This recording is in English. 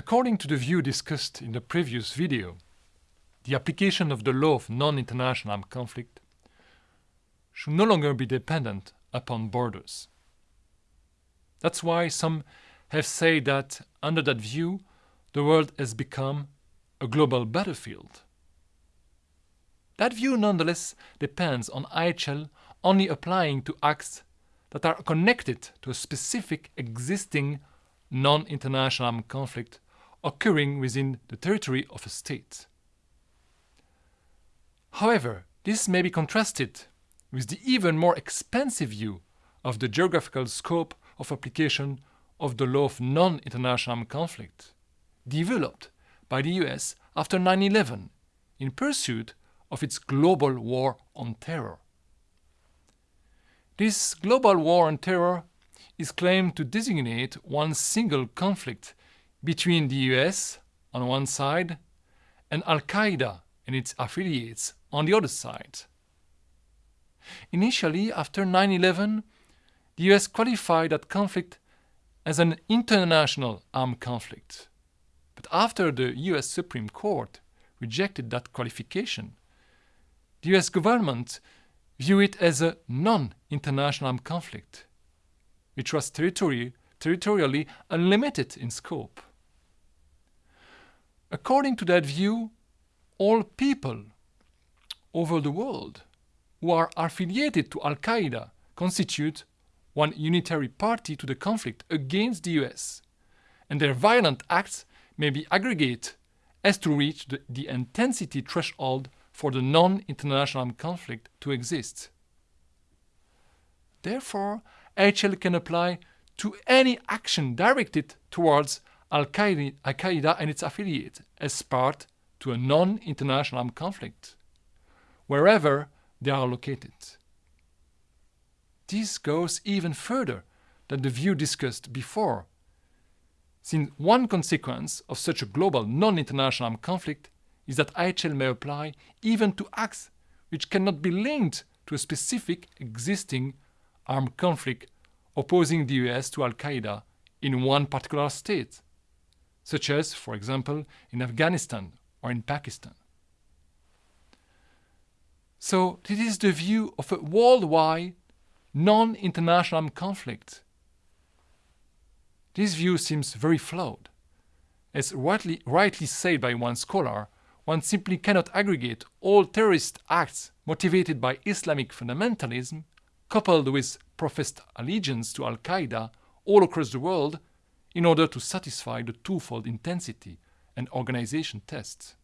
According to the view discussed in the previous video, the application of the law of non-international armed conflict should no longer be dependent upon borders. That's why some have said that, under that view, the world has become a global battlefield. That view nonetheless depends on IHL only applying to acts that are connected to a specific existing non-international armed conflict occurring within the territory of a state. However, this may be contrasted with the even more expansive view of the geographical scope of application of the law of non-international armed conflict, developed by the US after 9-11 in pursuit of its global war on terror. This global war on terror is claimed to designate one single conflict between the US on one side and Al-Qaeda and its affiliates on the other side. Initially, after 9-11, the US qualified that conflict as an international armed conflict. But after the US Supreme Court rejected that qualification, the US government viewed it as a non-international armed conflict, which was territory, territorially unlimited in scope. According to that view, all people over the world who are affiliated to Al-Qaeda constitute one unitary party to the conflict against the US, and their violent acts may be aggregate as to reach the, the intensity threshold for the non-international conflict to exist. Therefore, IHL can apply to any action directed towards Al-Qaeda and its affiliates as part to a non-international armed conflict, wherever they are located. This goes even further than the view discussed before, since one consequence of such a global non-international armed conflict is that IHL may apply even to acts which cannot be linked to a specific existing armed conflict opposing the US to Al-Qaeda in one particular state, such as, for example, in Afghanistan or in Pakistan. So this is the view of a worldwide, non-international conflict. This view seems very flawed. As rightly, rightly said by one scholar, one simply cannot aggregate all terrorist acts motivated by Islamic fundamentalism, coupled with professed allegiance to Al-Qaeda all across the world, in order to satisfy the twofold intensity and organization tests.